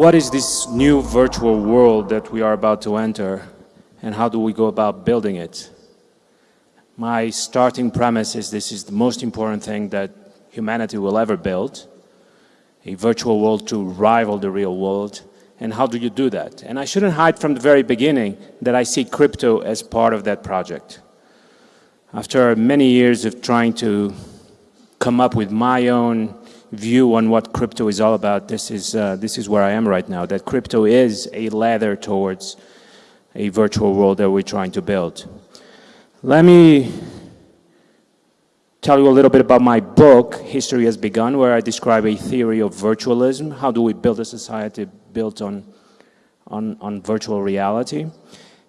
What is this new virtual world that we are about to enter and how do we go about building it? My starting premise is this is the most important thing that humanity will ever build, a virtual world to rival the real world. And how do you do that? And I shouldn't hide from the very beginning that I see crypto as part of that project. After many years of trying to come up with my own view on what crypto is all about, this is, uh, this is where I am right now, that crypto is a ladder towards a virtual world that we're trying to build. Let me tell you a little bit about my book, History Has Begun, where I describe a theory of virtualism. How do we build a society built on, on, on virtual reality?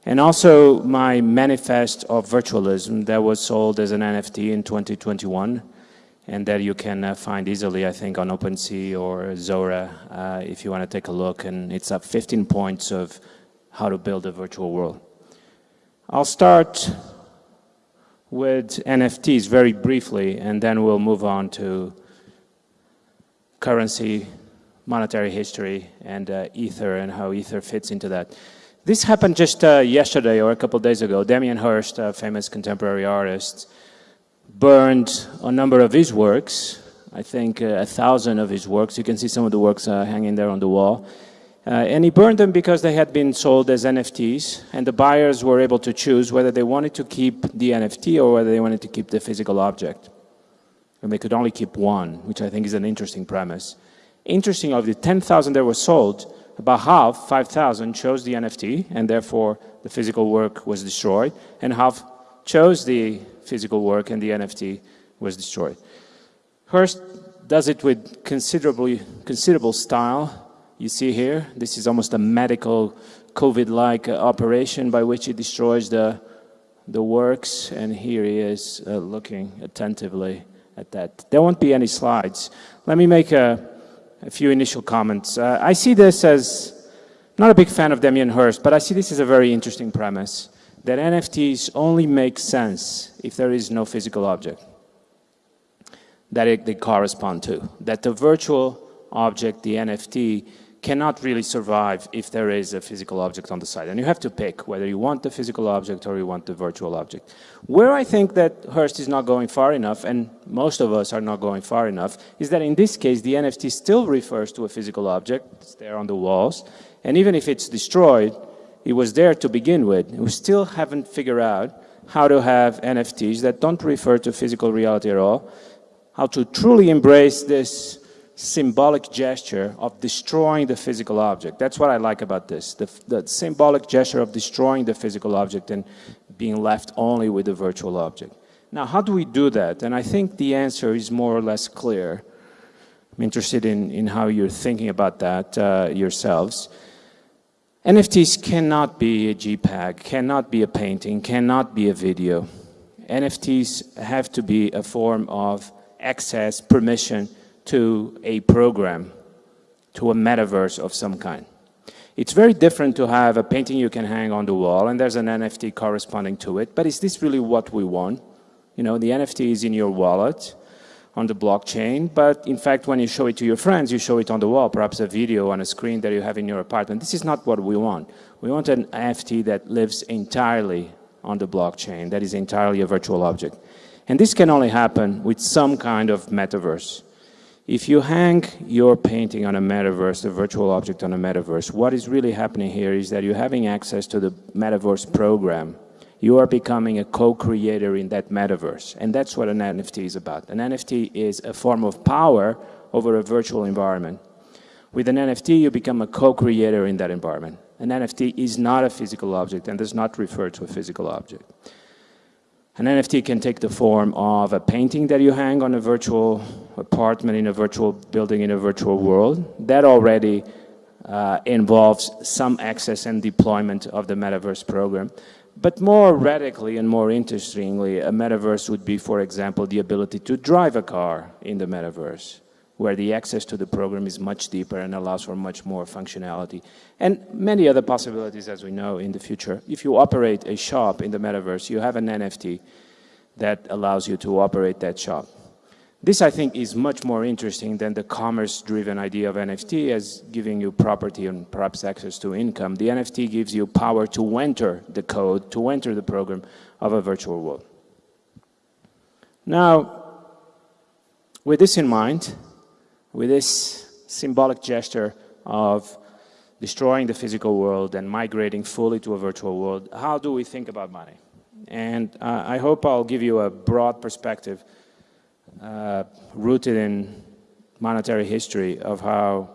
And also my manifest of virtualism that was sold as an NFT in 2021 and that you can uh, find easily, I think, on OpenSea or Zora uh, if you want to take a look. And it's up 15 points of how to build a virtual world. I'll start with NFTs very briefly, and then we'll move on to currency, monetary history, and uh, Ether and how Ether fits into that. This happened just uh, yesterday or a couple days ago. Damien Hirst, a famous contemporary artist, burned a number of his works, I think uh, a thousand of his works. You can see some of the works uh, hanging there on the wall. Uh, and he burned them because they had been sold as NFTs, and the buyers were able to choose whether they wanted to keep the NFT or whether they wanted to keep the physical object. And they could only keep one, which I think is an interesting premise. Interesting, of the 10,000 that were sold, about half, 5,000, chose the NFT, and therefore the physical work was destroyed, and half chose the physical work and the NFT was destroyed. Hirst does it with considerably, considerable style. You see here, this is almost a medical COVID-like operation by which he destroys the, the works, and here he is uh, looking attentively at that. There won't be any slides. Let me make a, a few initial comments. Uh, I see this as, not a big fan of Damien Hirst, but I see this as a very interesting premise that NFTs only make sense if there is no physical object that it, they correspond to. That the virtual object, the NFT, cannot really survive if there is a physical object on the side. And you have to pick whether you want the physical object or you want the virtual object. Where I think that Hirst is not going far enough, and most of us are not going far enough, is that in this case, the NFT still refers to a physical object. It's there on the walls. And even if it's destroyed, it was there to begin with. We still haven't figured out how to have NFTs that don't refer to physical reality at all, how to truly embrace this symbolic gesture of destroying the physical object. That's what I like about this, the, the symbolic gesture of destroying the physical object and being left only with the virtual object. Now, how do we do that? And I think the answer is more or less clear. I'm interested in, in how you're thinking about that uh, yourselves. NFTs cannot be a JPEG, cannot be a painting, cannot be a video. NFTs have to be a form of access, permission to a program, to a metaverse of some kind. It's very different to have a painting you can hang on the wall and there's an NFT corresponding to it, but is this really what we want? You know, the NFT is in your wallet, on the blockchain, but in fact, when you show it to your friends, you show it on the wall, perhaps a video on a screen that you have in your apartment. This is not what we want. We want an NFT that lives entirely on the blockchain, that is entirely a virtual object. And this can only happen with some kind of metaverse. If you hang your painting on a metaverse, a virtual object on a metaverse, what is really happening here is that you're having access to the metaverse program you are becoming a co-creator in that metaverse. And that's what an NFT is about. An NFT is a form of power over a virtual environment. With an NFT, you become a co-creator in that environment. An NFT is not a physical object and does not refer to a physical object. An NFT can take the form of a painting that you hang on a virtual apartment in a virtual building in a virtual world. That already uh, involves some access and deployment of the metaverse program. But more radically and more interestingly, a metaverse would be, for example, the ability to drive a car in the metaverse, where the access to the program is much deeper and allows for much more functionality. And many other possibilities, as we know, in the future. If you operate a shop in the metaverse, you have an NFT that allows you to operate that shop. This, I think, is much more interesting than the commerce-driven idea of NFT as giving you property and perhaps access to income. The NFT gives you power to enter the code, to enter the program of a virtual world. Now, with this in mind, with this symbolic gesture of destroying the physical world and migrating fully to a virtual world, how do we think about money? And uh, I hope I'll give you a broad perspective uh, rooted in monetary history of how,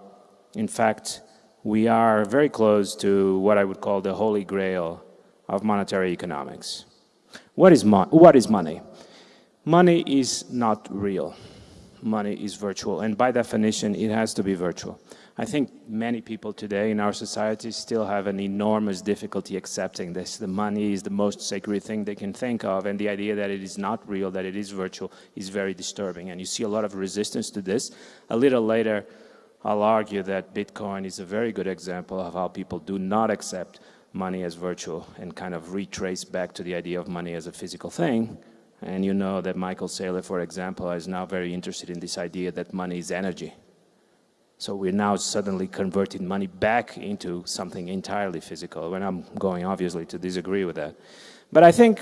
in fact, we are very close to what I would call the holy grail of monetary economics. What is, mo what is money? Money is not real. Money is virtual, and by definition, it has to be virtual. I think many people today in our society still have an enormous difficulty accepting this. The money is the most sacred thing they can think of, and the idea that it is not real, that it is virtual, is very disturbing. And you see a lot of resistance to this. A little later, I'll argue that Bitcoin is a very good example of how people do not accept money as virtual and kind of retrace back to the idea of money as a physical thing. And you know that Michael Saylor, for example, is now very interested in this idea that money is energy so we're now suddenly converting money back into something entirely physical, and I'm going obviously to disagree with that. But I think,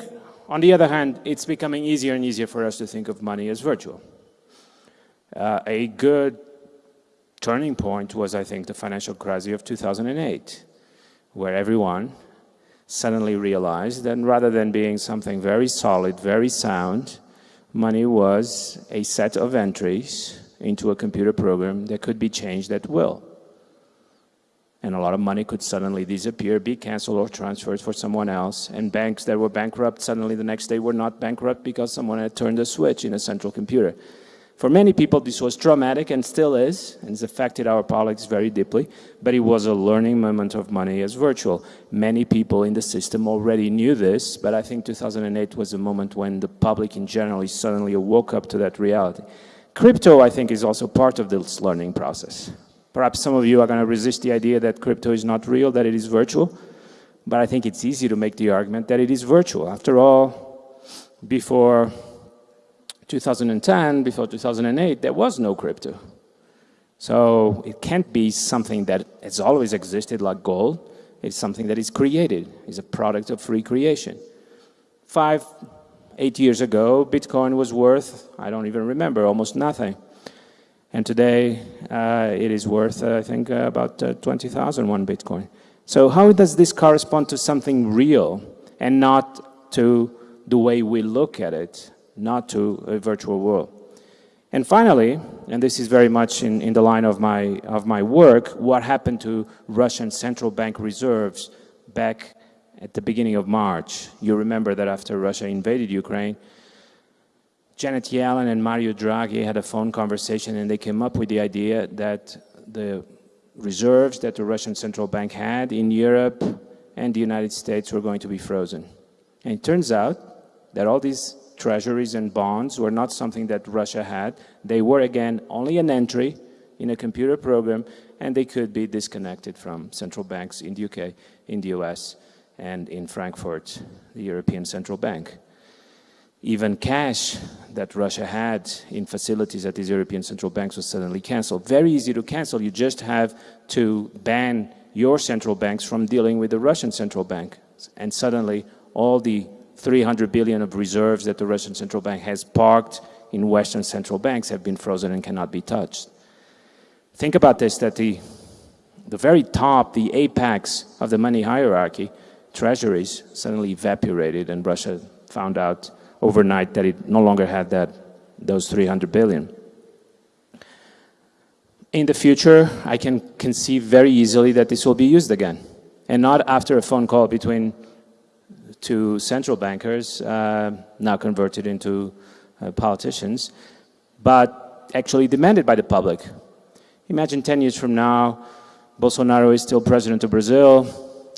on the other hand, it's becoming easier and easier for us to think of money as virtual. Uh, a good turning point was, I think, the financial crisis of 2008, where everyone suddenly realized that rather than being something very solid, very sound, money was a set of entries into a computer program that could be changed at will. And a lot of money could suddenly disappear, be canceled or transferred for someone else. And banks that were bankrupt suddenly the next day were not bankrupt because someone had turned a switch in a central computer. For many people, this was traumatic and still is, and has affected our politics very deeply, but it was a learning moment of money as virtual. Many people in the system already knew this, but I think 2008 was a moment when the public in general suddenly woke up to that reality. Crypto, I think, is also part of this learning process. Perhaps some of you are going to resist the idea that crypto is not real, that it is virtual, but I think it's easy to make the argument that it is virtual. After all, before 2010, before 2008, there was no crypto. So it can't be something that has always existed like gold. It's something that is created, is a product of free creation. Five, eight years ago, Bitcoin was worth, I don't even remember, almost nothing. And today, uh, it is worth, uh, I think, uh, about uh, 20,000 one Bitcoin. So how does this correspond to something real and not to the way we look at it, not to a virtual world? And finally, and this is very much in, in the line of my, of my work, what happened to Russian central bank reserves back at the beginning of March. You remember that after Russia invaded Ukraine, Janet Yellen and Mario Draghi had a phone conversation and they came up with the idea that the reserves that the Russian central bank had in Europe and the United States were going to be frozen. And it turns out that all these treasuries and bonds were not something that Russia had. They were, again, only an entry in a computer program, and they could be disconnected from central banks in the UK, in the US, and in Frankfurt, the European Central Bank. Even cash that Russia had in facilities at these European central banks was suddenly canceled. Very easy to cancel. You just have to ban your central banks from dealing with the Russian central bank. And suddenly all the 300 billion of reserves that the Russian central bank has parked in Western central banks have been frozen and cannot be touched. Think about this, that the, the very top, the apex of the money hierarchy treasuries suddenly evaporated and Russia found out overnight that it no longer had that, those 300 billion. In the future, I can conceive very easily that this will be used again. And not after a phone call between two central bankers, uh, now converted into uh, politicians, but actually demanded by the public. Imagine 10 years from now, Bolsonaro is still president of Brazil,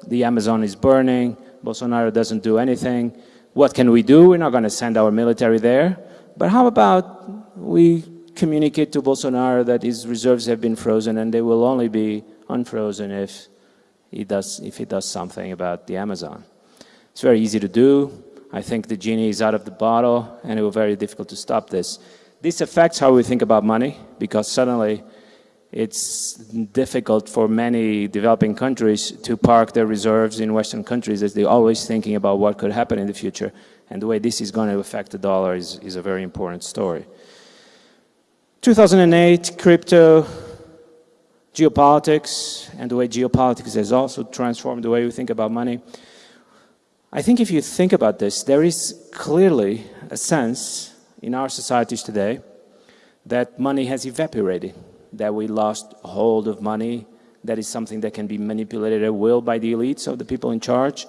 the Amazon is burning, Bolsonaro doesn't do anything. What can we do? We're not going to send our military there. But how about we communicate to Bolsonaro that his reserves have been frozen and they will only be unfrozen if he does, if he does something about the Amazon. It's very easy to do. I think the genie is out of the bottle and it will be very difficult to stop this. This affects how we think about money because suddenly it's difficult for many developing countries to park their reserves in Western countries as they're always thinking about what could happen in the future. And the way this is going to affect the dollar is, is a very important story. 2008, crypto, geopolitics, and the way geopolitics has also transformed the way we think about money. I think if you think about this, there is clearly a sense in our societies today that money has evaporated, that we lost hold of money, that is something that can be manipulated at will by the elites of the people in charge.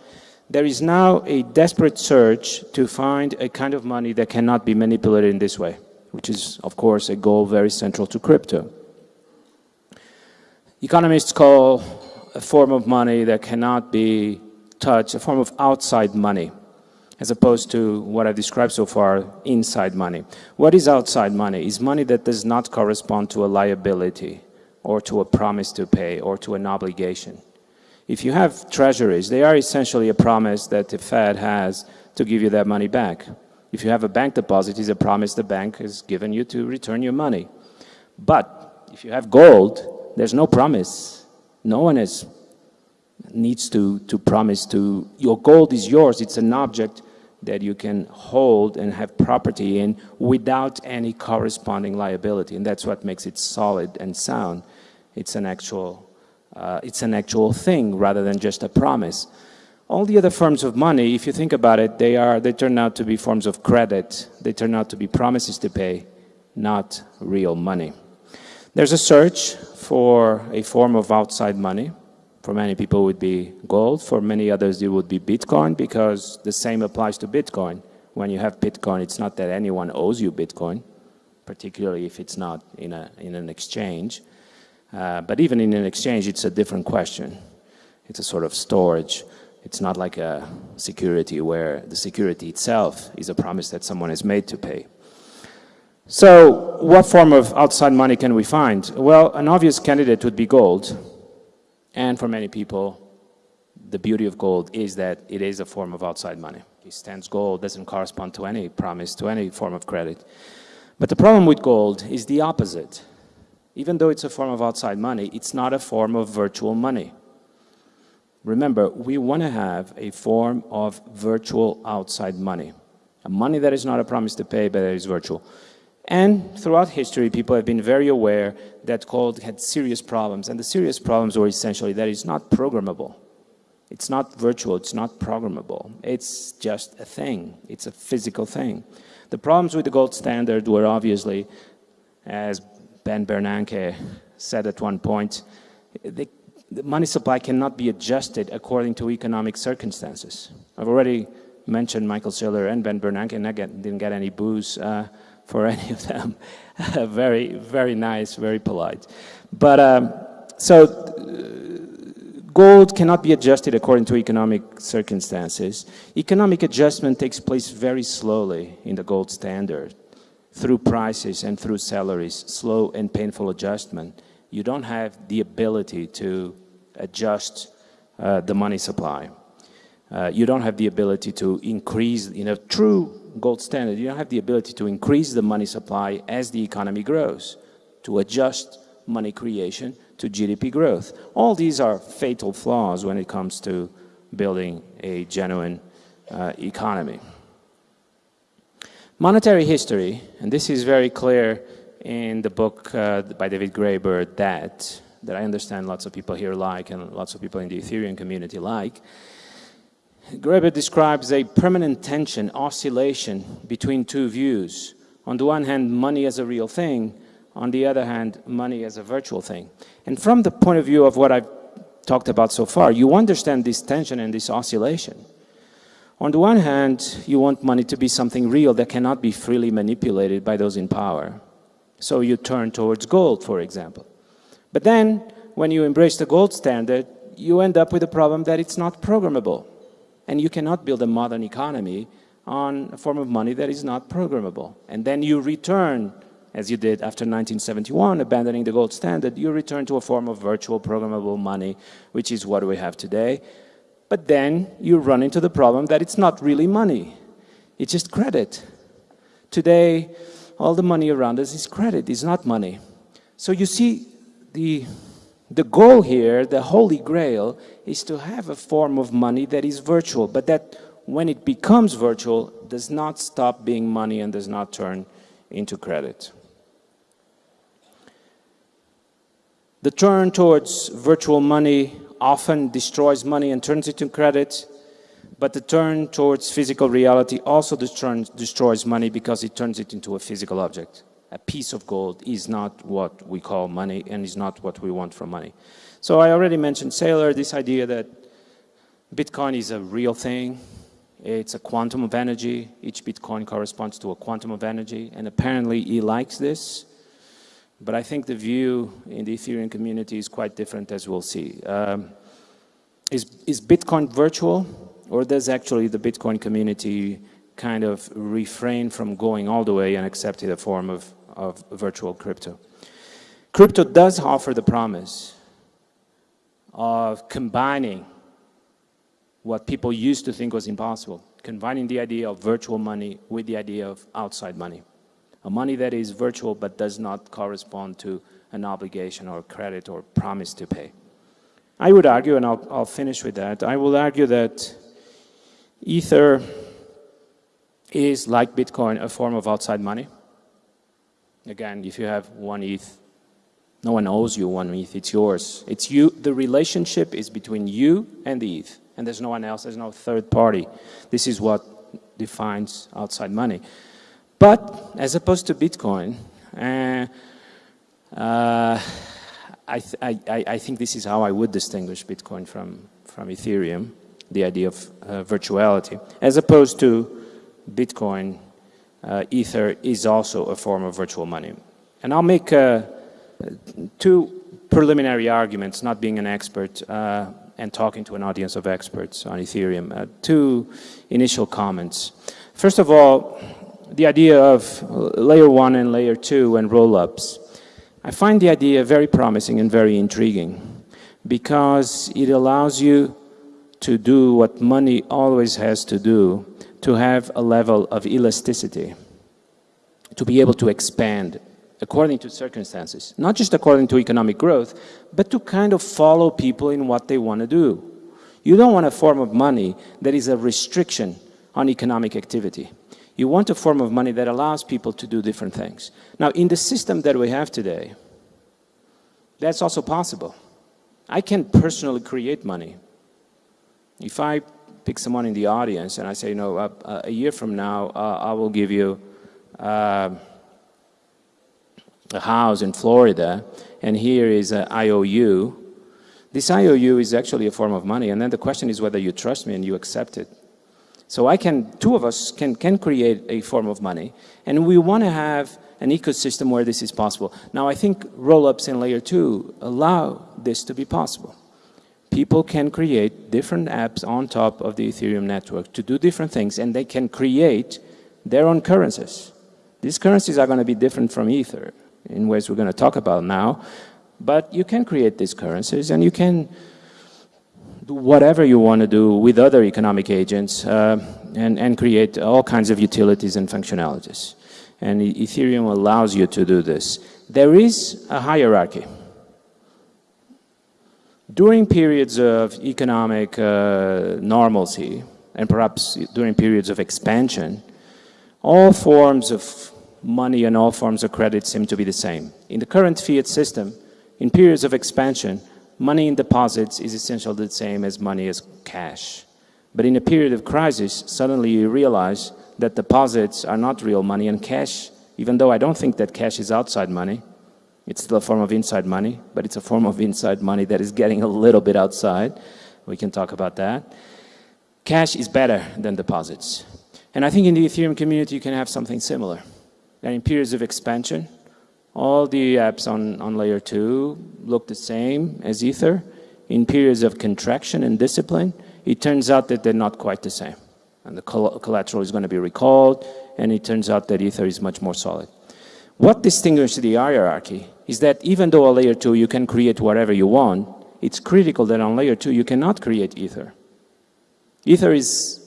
There is now a desperate search to find a kind of money that cannot be manipulated in this way, which is, of course, a goal very central to crypto. Economists call a form of money that cannot be touched a form of outside money as opposed to what I've described so far, inside money. What is outside money? Is money that does not correspond to a liability or to a promise to pay or to an obligation. If you have treasuries, they are essentially a promise that the Fed has to give you that money back. If you have a bank deposit, it's a promise the bank has given you to return your money. But if you have gold, there's no promise. No one is, needs to, to promise to, your gold is yours, it's an object that you can hold and have property in without any corresponding liability. And that's what makes it solid and sound. It's an actual, uh, it's an actual thing rather than just a promise. All the other forms of money, if you think about it, they, are, they turn out to be forms of credit. They turn out to be promises to pay, not real money. There's a search for a form of outside money for many people it would be gold. For many others, it would be Bitcoin because the same applies to Bitcoin. When you have Bitcoin, it's not that anyone owes you Bitcoin, particularly if it's not in, a, in an exchange. Uh, but even in an exchange, it's a different question. It's a sort of storage. It's not like a security where the security itself is a promise that someone has made to pay. So what form of outside money can we find? Well, an obvious candidate would be gold. And for many people, the beauty of gold is that it is a form of outside money. It stands gold, doesn't correspond to any promise, to any form of credit. But the problem with gold is the opposite. Even though it's a form of outside money, it's not a form of virtual money. Remember, we want to have a form of virtual outside money. A money that is not a promise to pay, but that is virtual. And throughout history, people have been very aware that gold had serious problems. And the serious problems were essentially that it's not programmable. It's not virtual, it's not programmable. It's just a thing. It's a physical thing. The problems with the gold standard were obviously, as Ben Bernanke said at one point, the, the money supply cannot be adjusted according to economic circumstances. I've already mentioned Michael Saylor and Ben Bernanke, and I didn't get any boos uh, for any of them. very, very nice, very polite. But um, so uh, gold cannot be adjusted according to economic circumstances. Economic adjustment takes place very slowly in the gold standard through prices and through salaries, slow and painful adjustment. You don't have the ability to adjust uh, the money supply. Uh, you don't have the ability to increase, in a true gold standard, you don't have the ability to increase the money supply as the economy grows, to adjust money creation to GDP growth. All these are fatal flaws when it comes to building a genuine uh, economy. Monetary history, and this is very clear in the book uh, by David Graeber, Debt, that I understand lots of people here like and lots of people in the Ethereum community like, Graeber describes a permanent tension, oscillation between two views. On the one hand, money as a real thing, on the other hand, money as a virtual thing. And from the point of view of what I've talked about so far, you understand this tension and this oscillation. On the one hand, you want money to be something real that cannot be freely manipulated by those in power. So you turn towards gold, for example. But then, when you embrace the gold standard, you end up with the problem that it's not programmable. And you cannot build a modern economy on a form of money that is not programmable. And then you return, as you did after 1971, abandoning the gold standard, you return to a form of virtual programmable money, which is what we have today. But then you run into the problem that it's not really money. It's just credit. Today, all the money around us is credit, it's not money. So you see, the, the goal here, the holy grail, is to have a form of money that is virtual, but that when it becomes virtual, does not stop being money and does not turn into credit. The turn towards virtual money often destroys money and turns it into credit, but the turn towards physical reality also destroys money because it turns it into a physical object. A piece of gold is not what we call money and is not what we want from money. So I already mentioned Saylor, this idea that Bitcoin is a real thing. It's a quantum of energy. Each Bitcoin corresponds to a quantum of energy. And apparently he likes this. But I think the view in the Ethereum community is quite different as we'll see. Um, is, is Bitcoin virtual or does actually the Bitcoin community kind of refrain from going all the way and accepting a form of, of virtual crypto? Crypto does offer the promise of combining what people used to think was impossible, combining the idea of virtual money with the idea of outside money a money that is virtual but does not correspond to an obligation or credit or promise to pay. I would argue, and I'll, I'll finish with that, I will argue that Ether is, like Bitcoin, a form of outside money. Again, if you have one ETH, no one owes you one ETH, it's yours. It's you, the relationship is between you and the ETH, and there's no one else, there's no third party. This is what defines outside money. But as opposed to Bitcoin, uh, uh, I, th I, I, think this is how I would distinguish Bitcoin from, from Ethereum, the idea of uh, virtuality. As opposed to Bitcoin, uh, Ether is also a form of virtual money. And I'll make uh, two preliminary arguments, not being an expert uh, and talking to an audience of experts on Ethereum. two initial comments. First of all, the idea of layer one and layer two and roll-ups. I find the idea very promising and very intriguing because it allows you to do what money always has to do, to have a level of elasticity, to be able to expand according to circumstances, not just according to economic growth, but to kind of follow people in what they want to do. You don't want a form of money that is a restriction on economic activity. You want a form of money that allows people to do different things. Now, in the system that we have today, that's also possible. I can personally create money. If I pick someone in the audience and I say, you know, uh, uh, a year from now, uh, I will give you uh, a house in Florida, and here is an IOU. This IOU is actually a form of money, and then the question is whether you trust me and you accept it. So I can, two of us can, can create a form of money. And we want to have an ecosystem where this is possible. Now I think rollups in layer two allow this to be possible. People can create different apps on top of the Ethereum network to do different things and they can create their own currencies. These currencies are going to be different from Ether in ways we're going to talk about now, but you can create these currencies and you can do whatever you want to do with other economic agents uh, and, and create all kinds of utilities and functionalities. And Ethereum allows you to do this. There is a hierarchy. During periods of economic uh, normalcy, and perhaps during periods of expansion, all forms of money and all forms of credit seem to be the same. In the current fiat system, in periods of expansion, money in deposits is essentially the same as money as cash. But in a period of crisis, suddenly you realize that deposits are not real money and cash, even though I don't think that cash is outside money, it's still a form of inside money, but it's a form of inside money that is getting a little bit outside. We can talk about that. Cash is better than deposits. And I think in the Ethereum community you can have something similar. And in periods of expansion, all the apps on, on layer two look the same as Ether. In periods of contraction and discipline, it turns out that they're not quite the same. And the collateral is going to be recalled, and it turns out that Ether is much more solid. What distinguishes the hierarchy is that even though on layer two you can create whatever you want, it's critical that on layer two you cannot create Ether. Ether is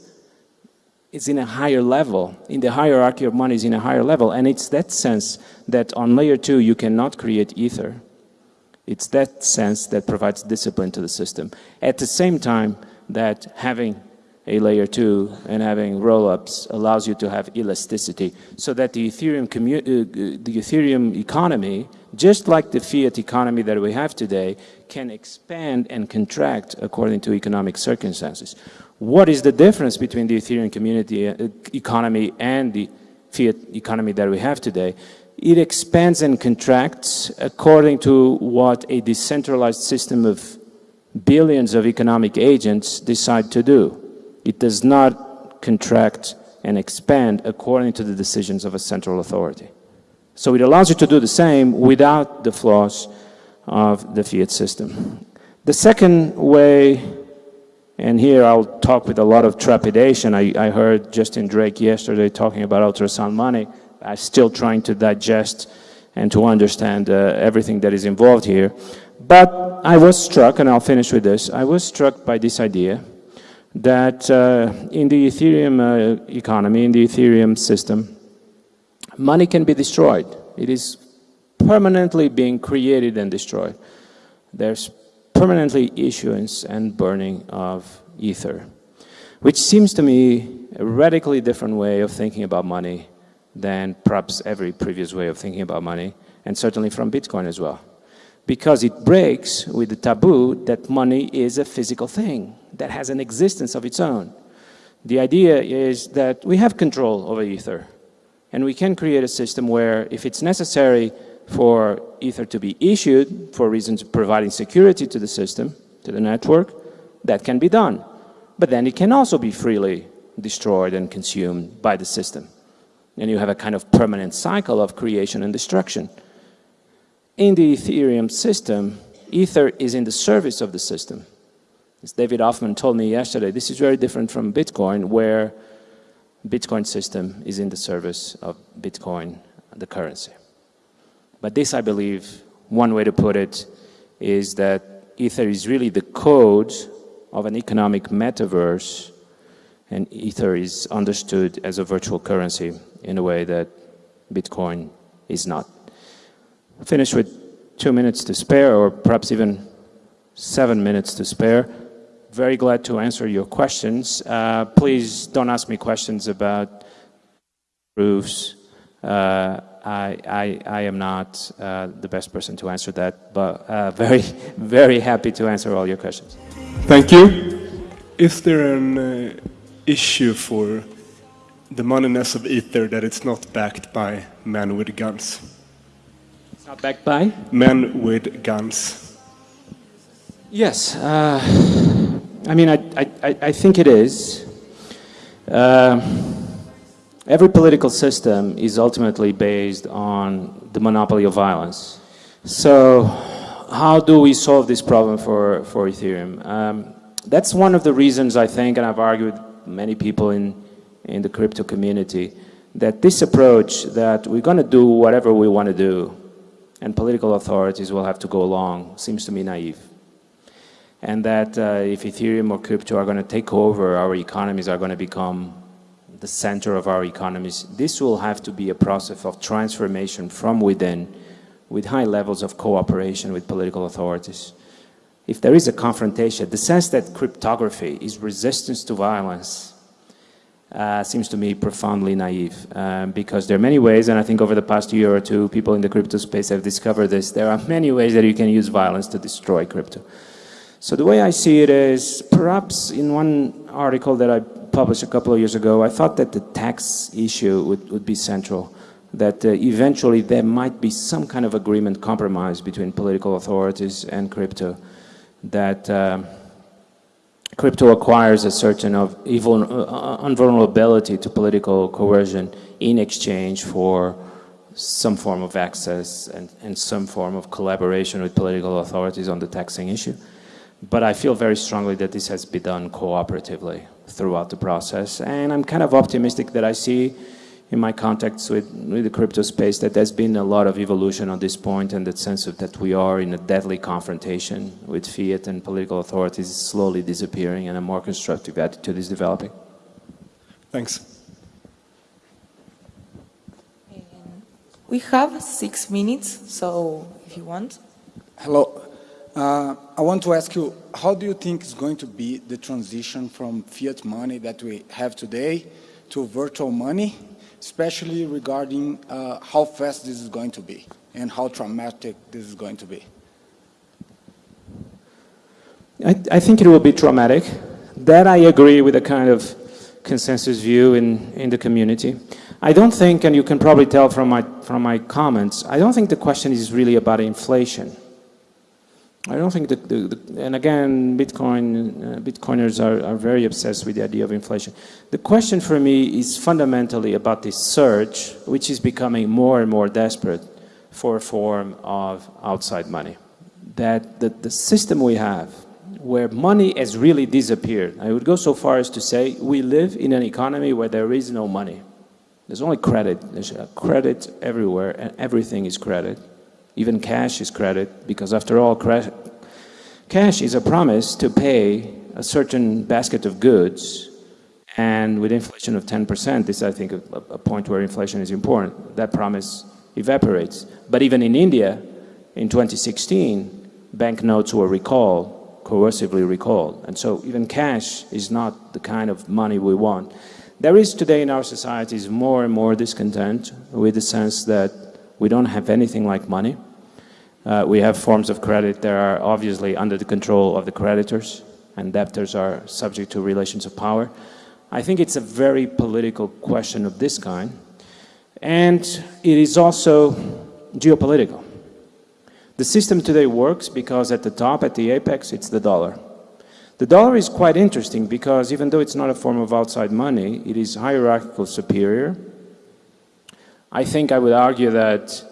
is in a higher level, in the hierarchy of money is in a higher level, and it's that sense that on layer two you cannot create ether. It's that sense that provides discipline to the system. At the same time that having a layer two and having roll-ups allows you to have elasticity so that the Ethereum, uh, the Ethereum economy, just like the fiat economy that we have today, can expand and contract according to economic circumstances. What is the difference between the Ethereum community uh, economy and the fiat economy that we have today? It expands and contracts according to what a decentralized system of billions of economic agents decide to do. It does not contract and expand according to the decisions of a central authority. So it allows you to do the same without the flaws of the fiat system. The second way, and here I'll talk with a lot of trepidation, I, I heard Justin Drake yesterday talking about ultrasound money. I'm still trying to digest and to understand uh, everything that is involved here. But I was struck, and I'll finish with this, I was struck by this idea that uh, in the Ethereum uh, economy, in the Ethereum system, money can be destroyed. It is permanently being created and destroyed. There's permanently issuance and burning of ether, which seems to me a radically different way of thinking about money than perhaps every previous way of thinking about money, and certainly from Bitcoin as well. Because it breaks with the taboo that money is a physical thing that has an existence of its own. The idea is that we have control over Ether, and we can create a system where if it's necessary for Ether to be issued for reasons of providing security to the system, to the network, that can be done. But then it can also be freely destroyed and consumed by the system. And you have a kind of permanent cycle of creation and destruction. In the Ethereum system, Ether is in the service of the system. As David Hoffman told me yesterday, this is very different from Bitcoin, where Bitcoin system is in the service of Bitcoin, the currency. But this, I believe, one way to put it is that Ether is really the code of an economic metaverse, and Ether is understood as a virtual currency in a way that Bitcoin is not. I'll finish with two minutes to spare, or perhaps even seven minutes to spare very glad to answer your questions. Uh, please don't ask me questions about proofs. Uh, I, I, I, am not uh, the best person to answer that, but uh, very, very happy to answer all your questions. Thank you. Is there an uh, issue for the moneyness of Ether that it's not backed by men with guns? It's not backed by? Men with guns. Yes. Uh, I mean, I, I, I think it is. Uh, every political system is ultimately based on the monopoly of violence. So how do we solve this problem for, for Ethereum? Um, that's one of the reasons I think, and I've argued many people in, in the crypto community, that this approach that we're going to do whatever we want to do and political authorities will have to go along seems to me naive and that uh, if Ethereum or crypto are going to take over, our economies are going to become the center of our economies. This will have to be a process of transformation from within with high levels of cooperation with political authorities. If there is a confrontation, the sense that cryptography is resistance to violence uh, seems to me profoundly naive um, because there are many ways, and I think over the past year or two, people in the crypto space have discovered this, there are many ways that you can use violence to destroy crypto. So the way I see it is, perhaps in one article that I published a couple of years ago, I thought that the tax issue would, would be central, that uh, eventually there might be some kind of agreement, compromise between political authorities and crypto, that uh, crypto acquires a certain of evil, uh, unvulnerability to political coercion in exchange for some form of access and, and some form of collaboration with political authorities on the taxing issue. But I feel very strongly that this has been done cooperatively throughout the process. And I'm kind of optimistic that I see in my contacts with, with the crypto space that there's been a lot of evolution on this point and that sense of that we are in a deadly confrontation with fiat and political authorities slowly disappearing and a more constructive attitude is developing. Thanks. We have six minutes, so if you want. Hello. Uh, I want to ask you, how do you think is going to be the transition from fiat money that we have today to virtual money, especially regarding uh, how fast this is going to be and how traumatic this is going to be? I, I think it will be traumatic. That I agree with the kind of consensus view in, in the community. I don't think, and you can probably tell from my, from my comments, I don't think the question is really about inflation. I don't think that, the, the, and again, Bitcoin, uh, Bitcoiners are, are very obsessed with the idea of inflation. The question for me is fundamentally about this surge, which is becoming more and more desperate for a form of outside money. That the, the system we have, where money has really disappeared, I would go so far as to say we live in an economy where there is no money. There's only credit. There's credit everywhere, and everything is credit. Even cash is credit, because after all, cash is a promise to pay a certain basket of goods, and with inflation of 10%, this I think a, a point where inflation is important, that promise evaporates. But even in India, in 2016, banknotes were recalled, coercively recalled. And so even cash is not the kind of money we want. There is today in our societies more and more discontent with the sense that we don't have anything like money. Uh, we have forms of credit that are obviously under the control of the creditors, and debtors are subject to relations of power. I think it's a very political question of this kind, and it is also geopolitical. The system today works because at the top, at the apex, it's the dollar. The dollar is quite interesting because even though it's not a form of outside money, it is hierarchical superior. I think I would argue that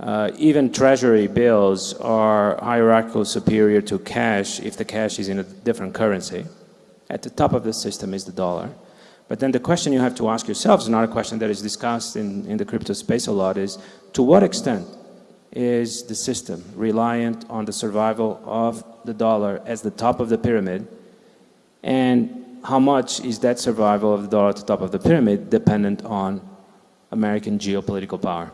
uh, even treasury bills are hierarchical superior to cash if the cash is in a different currency. At the top of the system is the dollar. But then the question you have to ask yourselves, another question that is discussed in, in the crypto space a lot is, to what extent is the system reliant on the survival of the dollar as the top of the pyramid? And how much is that survival of the dollar at the top of the pyramid dependent on American geopolitical power?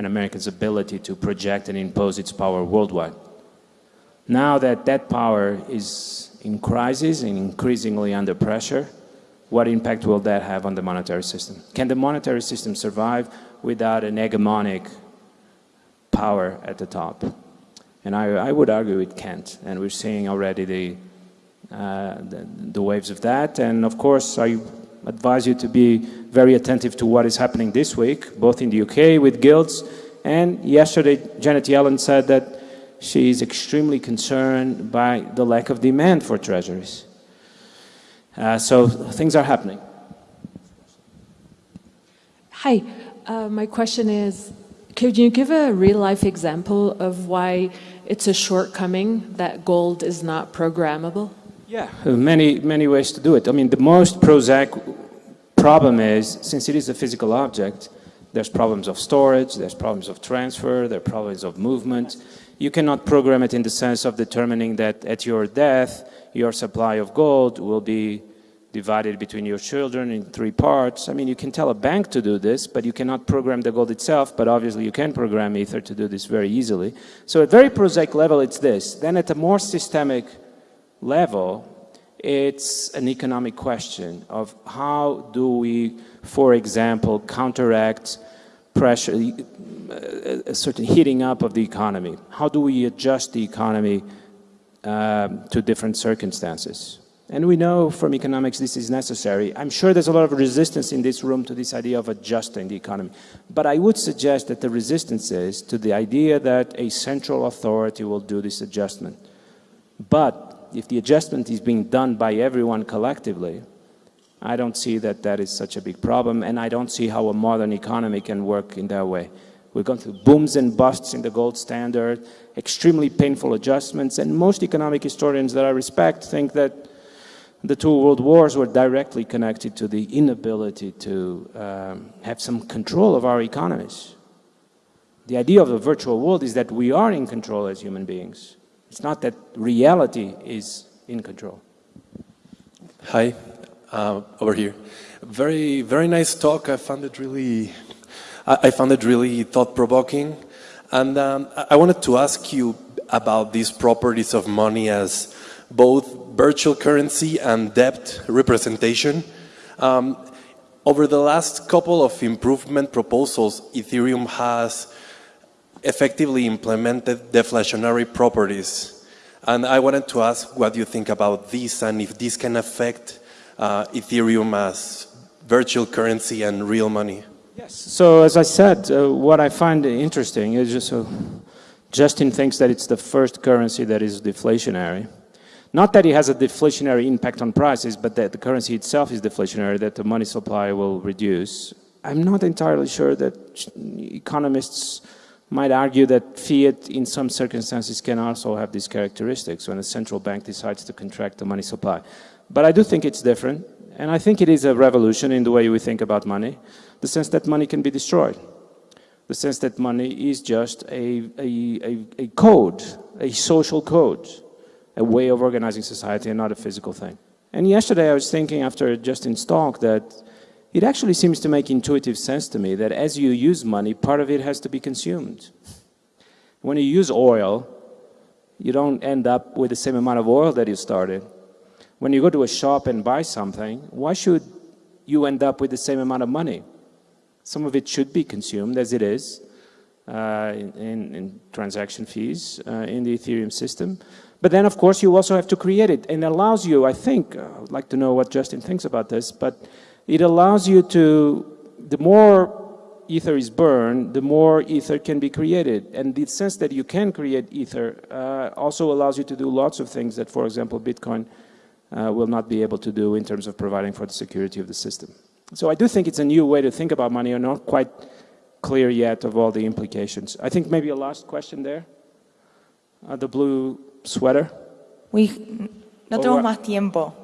and America's ability to project and impose its power worldwide. Now that that power is in crisis and increasingly under pressure, what impact will that have on the monetary system? Can the monetary system survive without an hegemonic power at the top? And I, I would argue it can't. And we're seeing already the, uh, the, the waves of that. And of course, I advise you to be very attentive to what is happening this week, both in the UK with gilts, and yesterday Janet Yellen said that she is extremely concerned by the lack of demand for treasuries. Uh, so things are happening. Hi, uh, my question is, could you give a real-life example of why it's a shortcoming that gold is not programmable? Yeah, many, many ways to do it. I mean, the most prosaic problem is, since it is a physical object, there's problems of storage, there's problems of transfer, there are problems of movement. You cannot program it in the sense of determining that at your death, your supply of gold will be divided between your children in three parts. I mean, you can tell a bank to do this, but you cannot program the gold itself, but obviously you can program Ether to do this very easily. So at very prosaic level, it's this. Then at a more systemic level, it's an economic question of how do we, for example, counteract pressure, a certain heating up of the economy? How do we adjust the economy um, to different circumstances? And we know from economics this is necessary. I'm sure there's a lot of resistance in this room to this idea of adjusting the economy. But I would suggest that the resistance is to the idea that a central authority will do this adjustment. But if the adjustment is being done by everyone collectively, I don't see that that is such a big problem, and I don't see how a modern economy can work in that way. We've gone through booms and busts in the gold standard, extremely painful adjustments, and most economic historians that I respect think that the two world wars were directly connected to the inability to um, have some control of our economies. The idea of the virtual world is that we are in control as human beings. It's not that reality is in control. Hi, uh, over here. Very, very nice talk. I found it really, I, found it really thought-provoking. And um, I I wanted to ask you about these properties of money as both virtual currency and debt representation. Um, over the last couple of improvement proposals, Ethereum has effectively implemented deflationary properties. And I wanted to ask what you think about this and if this can affect uh, Ethereum as virtual currency and real money. Yes. So as I said, uh, what I find interesting is just so Justin thinks that it's the first currency that is deflationary. Not that it has a deflationary impact on prices, but that the currency itself is deflationary, that the money supply will reduce. I'm not entirely sure that economists might argue that fiat in some circumstances can also have these characteristics when a central bank decides to contract the money supply. But I do think it's different, and I think it is a revolution in the way we think about money, the sense that money can be destroyed, the sense that money is just a, a, a, a code, a social code, a way of organizing society and not a physical thing. And yesterday I was thinking after Justin's talk that it actually seems to make intuitive sense to me that as you use money, part of it has to be consumed. When you use oil, you don't end up with the same amount of oil that you started. When you go to a shop and buy something, why should you end up with the same amount of money? Some of it should be consumed as it is uh, in, in, transaction fees uh, in the Ethereum system. But then, of course, you also have to create it. And it allows you, I think, uh, I'd like to know what Justin thinks about this, but it allows you to, the more ether is burned, the more ether can be created. And the sense that you can create ether uh, also allows you to do lots of things that, for example, Bitcoin uh, will not be able to do in terms of providing for the security of the system. So I do think it's a new way to think about money. I'm not quite clear yet of all the implications. I think maybe a last question there. Uh, the blue sweater. We, no tenemos más tiempo.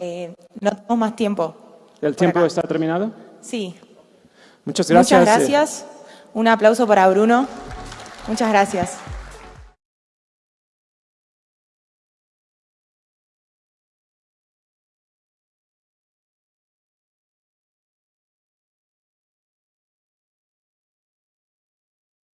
Eh, no tenemos más tiempo. ¿El tiempo acá. está terminado? Sí. Muchas gracias. Muchas gracias. Un aplauso para Bruno. Muchas gracias.